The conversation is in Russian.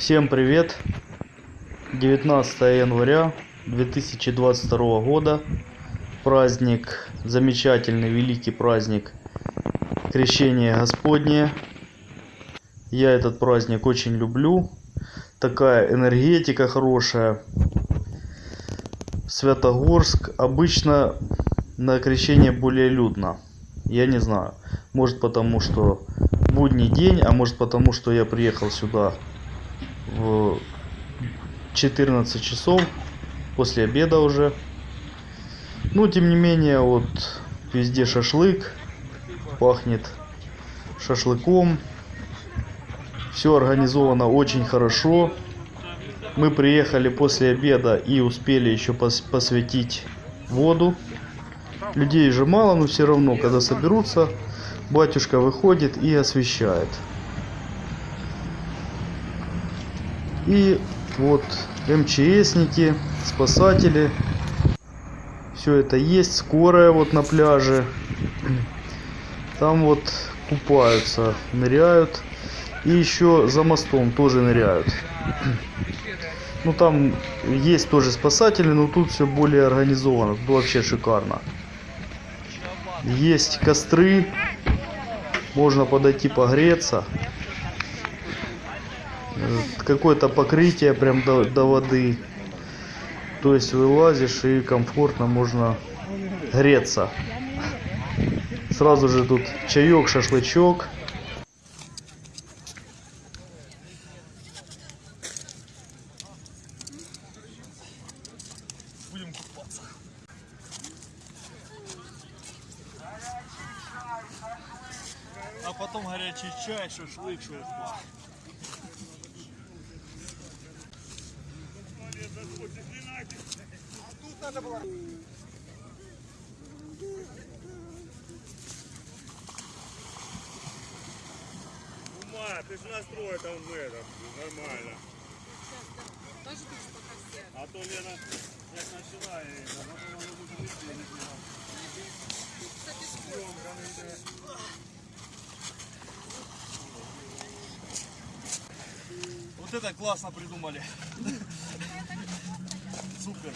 Всем привет! 19 января 2022 года. Праздник, замечательный, великий праздник Крещения Господне. Я этот праздник очень люблю. Такая энергетика хорошая. Святогорск обычно на крещение более людно. Я не знаю. Может потому что будний день, а может потому что я приехал сюда в 14 часов после обеда уже. Ну, тем не менее, вот везде шашлык, пахнет шашлыком. Все организовано очень хорошо. Мы приехали после обеда и успели еще пос посветить воду. Людей же мало, но все равно, когда соберутся, батюшка выходит и освещает. И вот МЧСники, спасатели. Все это есть. Скорая вот на пляже. Там вот купаются, ныряют. И еще за мостом тоже ныряют. Ну там есть тоже спасатели, но тут все более организовано. Тут вообще шикарно. Есть костры. Можно подойти погреться. Э, Какое-то покрытие прям до, до воды. То есть вылазишь и комфортно можно греться. Сразу же тут чаек, шашлычок. А потом горячий чай, шашлык, Ума, ты же настрой там в этом, нормально. А то Лена, я не знаю. Зйомка не йде. Вот это классно придумали. Good.